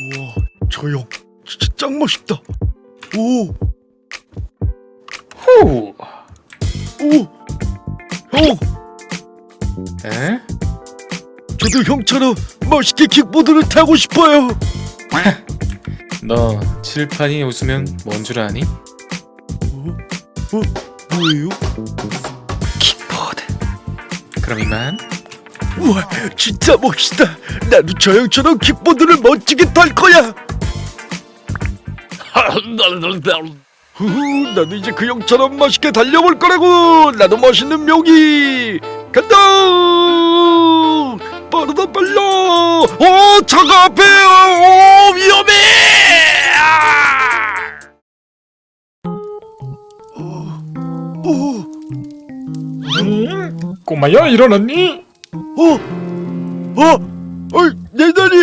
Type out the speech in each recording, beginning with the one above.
우와 저형 진짜 짱 멋있다 오 후. 오! 형! 에? 저도 형처럼 멋있게 킥보드를 타고 싶어요 너 칠판이 웃으면 뭔 줄 아니? 어? 어? 뭐예요? 킥보드. 그럼 이만. 우와 진짜 멋있다. 나도 저 형처럼 킥보드를 멋지게 탈 거야. 후후 나도 이제 그 형처럼 멋있게 달려볼 거라고. 나도 멋있는 묘기. 간다! 빠르다 빨라. 어 차가 앞에 어 위험해! 아! 어, 어, 응? 꼬마야 일어났니? 어, 어, 어이, 내 다리,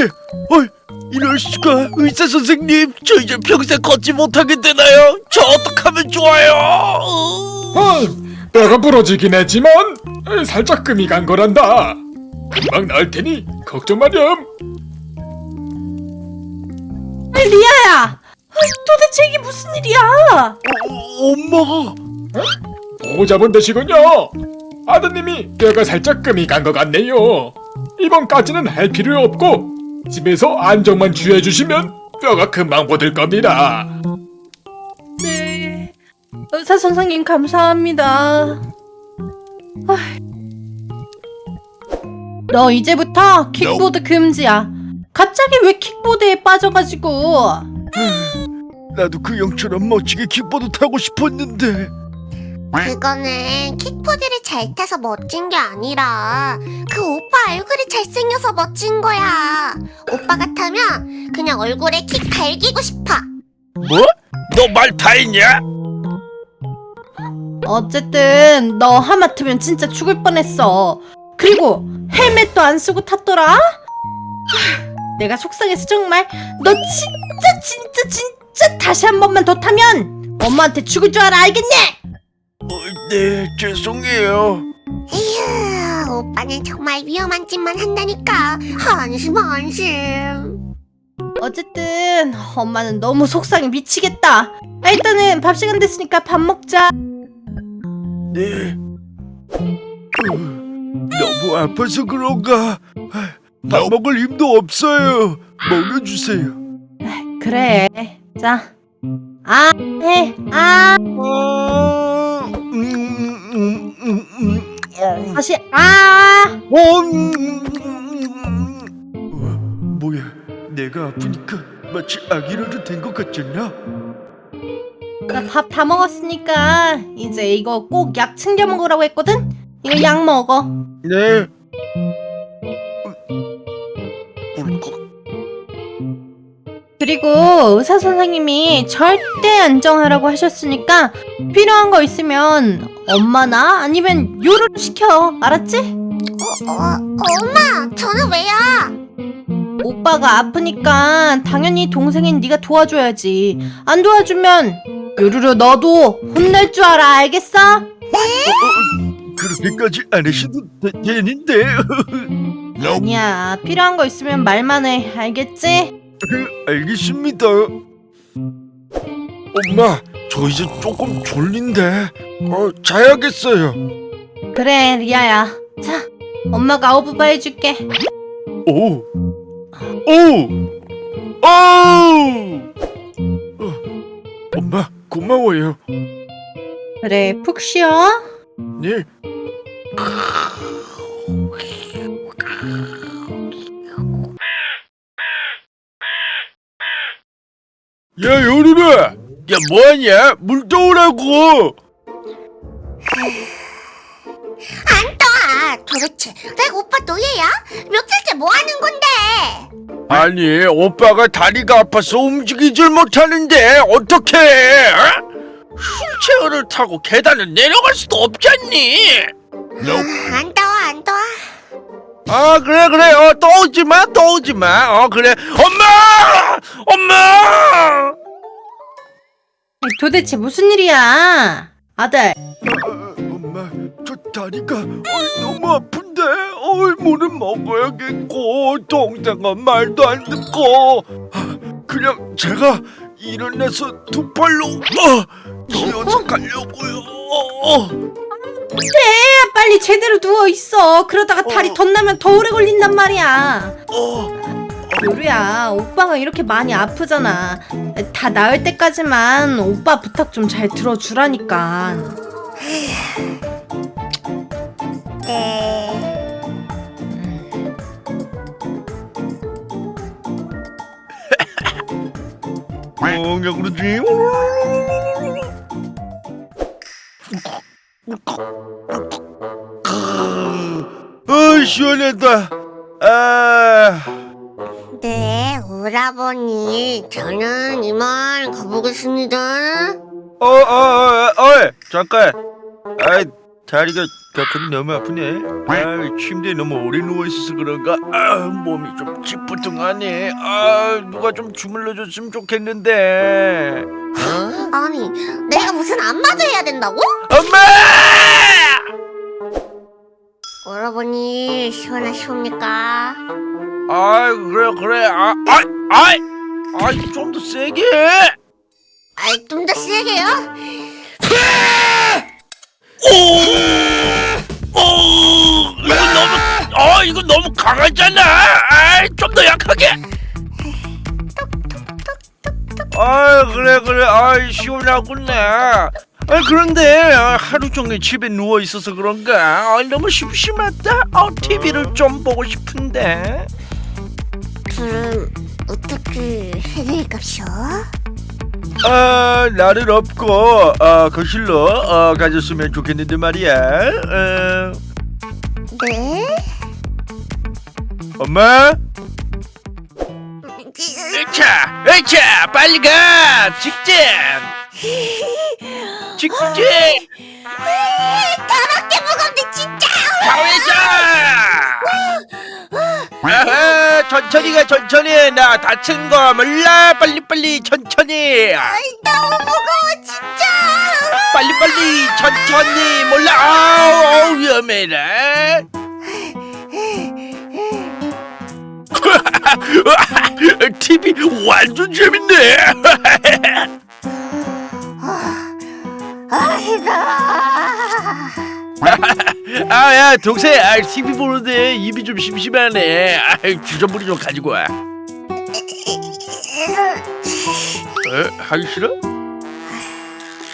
어이, 이럴 수가, 의사 선생님, 저 이제 평생 걷지 못하게 되나요? 저 어떡하면 좋아요? 아, 뼈가 부러지긴 했지만 에, 살짝 금이 간 거란다. 금방 나을 테니 걱정 마렴. 리아야! 아이, 도대체 이게 무슨 일이야? 어, 엄마, 보호자분 되시군요. 아드님이 뼈가 살짝 금이 간 것 같네요. 이번까지는 할 필요 없고 집에서 안정만 취해주시면 뼈가 금방 보들 겁니다. 네. 의사 선생님 감사합니다. 아이. 너 이제부터 킥보드 금지야. 갑자기 왜 킥보드에 빠져가지고? 나도 그 형처럼 멋지게 킥보드 타고 싶었는데, 그거는 킥보드를 잘 타서 멋진 게 아니라 그 오빠 얼굴이 잘생겨서 멋진 거야. 오빠 같으면 그냥 얼굴에 킥 달기고 싶어. 뭐? 너 말 다 했냐? 어쨌든 너 하마터면 진짜 죽을 뻔했어. 그리고 헬멧도 안 쓰고 탔더라? 하, 내가 속상해서 정말 너 진짜 진짜 진짜 다시 한 번만 더 타면 엄마한테 죽을 줄 알아 알겠냐? 어, 네, 죄송해요. 에휴, 오빠는 정말 위험한 짓만 한다니까. 한심 한심. 어쨌든 엄마는 너무 속상해 미치겠다. 아, 일단은 밥 시간 됐으니까 밥 먹자. 네. 어, 너무 아파서 그런가? 밥 먹을 힘도 없어요. 먹여주세요. 그래. 자. 아, 해. 아, 아, 다시 아. 어, 음. 어, 뭐야? 내가 아프니까 마치 아기라도 된 것 같잖아. 나 밥 다 먹었으니까 이제 이거 꼭 약 챙겨 먹으라고 했거든? 이거 약 먹어. 네. 울컥. 그리고 의사 선생님이 절대 안정하라고 하셨으니까 필요한 거 있으면 엄마나 아니면 요리를 시켜. 알았지? 어, 어, 엄마, 저는 왜요? 오빠가 아프니까 당연히 동생인 네가 도와줘야지. 안 도와주면 요루루 너도 혼낼 줄 알아. 알겠어? 그렇게까지 안 하셔도 되, 되는데. 아니야. 필요한 거 있으면 말만 해. 알겠지? 알겠습니다. 엄마, 저 이제 조금 졸린데. 어, 자야겠어요. 그래, 리아야. 자, 엄마가 아우부바 해줄게. 오, 오, 오. 어, 엄마, 고마워요. 그래, 푹 쉬어. 네. 야, 요리라. 야, 뭐하냐? 물 떠오라고. 안 떠! 도대체 내 오빠 노예야? 며칠째 뭐 하는 건데? 아니, 오빠가 다리가 아파서 움직이질 못하는데 어떻게? 어? 휠체어를 타고 계단을 내려갈 수도 없잖니. 아, 안 떠, 안 떠. 아 그래 그래 어또 오지 마또 오지 마 어 그래 엄마 엄마 아니, 도대체 무슨 일이야? 아들, 어, 엄마 저 다리가 어, 너무 아픈데 어, 물은 먹어야겠고 동생은 말도 안 듣고 아, 그냥 제가 일어나서 두 팔로 어, 기어서 가려고요. 어, 야, 빨리 제대로 누워 있어. 그러다가 다리 어. 덧나면 더 오래 걸린단 말이야. 어. 요루야, 오빠가 이렇게 많이 아프잖아. 다 나을 때까지만 오빠 부탁 좀 잘 들어주라니까. 네. 뭐냐 그러지? 아 시원하다. 오라버니. 저는 이만 가보겠습니다. 어, 어, 어, 어, 잠깐. 아, 다리가 격하게 너무 아프네. 아, 침대에 너무 오래 누워 있어서 그런가. 아, 몸이 좀 찌뿌둥하네. 아, 누가 좀 주물러줬으면 좋겠는데. 아니, 내가 무슨 안마도 해야 된다고? 엄마! 오라버니, 시원하시옵니까? 아, 그래, 그래. 아, 아, 아, 아, 좀더 세게. 아이, 좀 더 세게요? 오, 오, 이거 너무, 어, 이거 너무 강하잖아. 아, 좀더 약하게. 아, 그래, 그래. 아, 시원하구나. 아, 그런데 아, 하루 종일 집에 누워 있어서 그런가? 아, 너무 심심하다. 어, TV를 좀 보고 싶은데. 그럼, 어떻게 해드릴까쇼? 아, 나는 없고 어, 거실로 어, 가졌으면 좋겠는데 말이야. 어, 네? 엄마? 자, 자, 빨리 가. 직진. 직진. 더럽게 무겁네, 진짜! 가회자. 천천히 가, 천천히. 나 다친 거 몰라. 빨리 빨리 천천히. 아이, 너무 무거워, 진짜! 빨리 빨리 천천히. 몰라. 아우, 위험해라. TV 완전 재밌네. 아이고. 아 야 동생, 아, TV 보는데 입이 좀 심심하네. 아, 주전부리 좀 가지고 와. 에? 하기 싫어?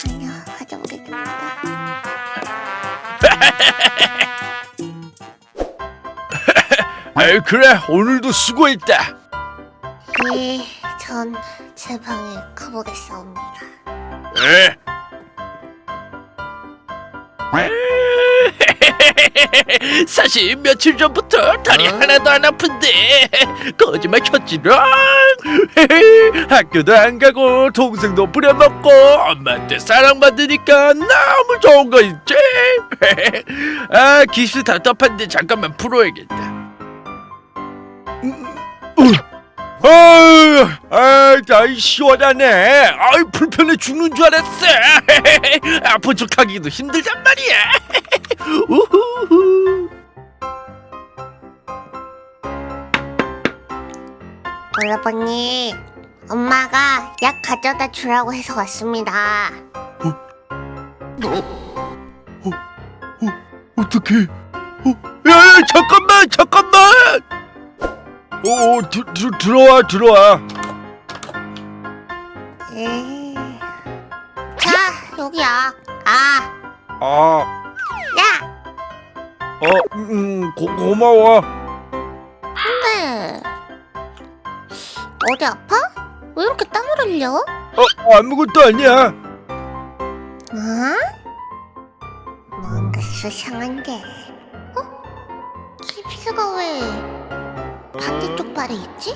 아니요, 가져오겠습니다. 아, 그래 오늘도 수고했다. 예, 전 제 방에 가보겠사옵니다. 에? 사실 며칠 전부터 다리 하나도 안 아픈데 거짓말 쳤지롱 학교도 안 가고 동생도 부려먹고 엄마한테 사랑받으니까 너무 좋은 거 있지 아 기스 답답한데 잠깐만 풀어야겠다 아유, 아이, 아이 시원하네. 아이 불편해 죽는 줄 알았어. 아픈 척하기도 힘들단 말이야. 오라버니, 엄마가 약 가져다 주라고 해서 왔습니다. 어떡해? 어, 야, 야, 잠깐만, 잠깐만. 오, 어, 들, 들, 들어와, 들어와. 예. 자, 여기 약. 아, 아, 야! 어, 음, 고, 고마워. 근데 어디 아파? 왜 이렇게 땀을 흘려? 어, 아무것도 아니야. 어? 뭔가 수상한데. 어? 깁스가 왜 반대쪽 발에 있지?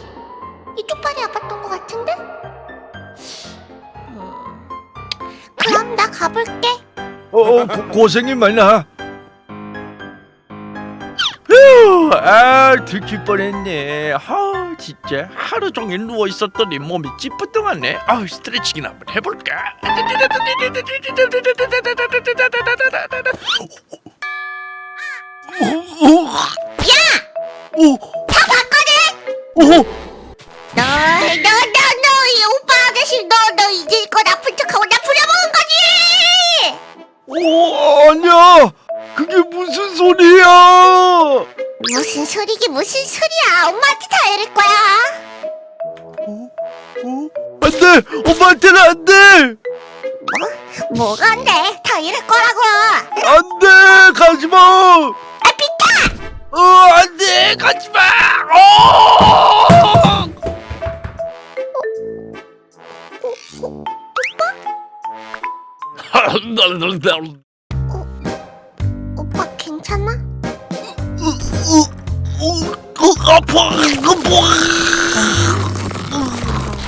이쪽 발이 아팠던 것 같은데? 음, 그럼 나 가볼게. 어, 어 고, 고생이 많아. 아, 들킬 뻔했네. 아, 진짜 하루 종일 누워 있었더니 몸이 찌뿌둥하네. 아, 스트레칭이나 한번 해볼까? 야! 오, 다 봤거든. 오, 너, 너, 너, 너! 너, 너 이길 거 나쁜 척하고 나 부려먹은 거지! 오 아니야 그게 무슨 소리야 무슨 소리기 무슨 소리야. 엄마한테 다 이럴 거야. 어? 안돼 엄마한테는 안돼 뭐가 안 돼? 다 이럴 거라고. 안돼 가지마 아, 비타! 어 안돼 가지마 어 오빠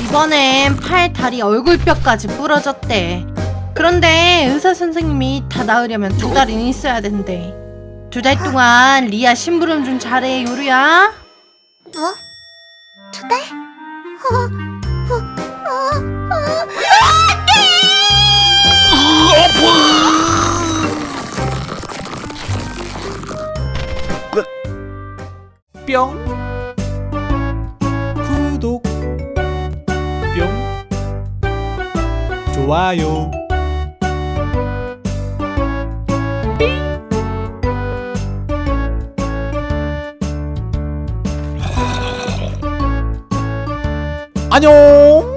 이번엔 팔, 다리, 얼굴뼈까지 부러졌대. 그런데 의사 선생님이 다 나으려면 두 달은 있어야 된대. 두 달 동안 리아 심부름 좀 잘해, 요루야. 뭐? 두 달? 어, 어, 어, 어. 뿅 구독. 뿅 좋아요. 안녕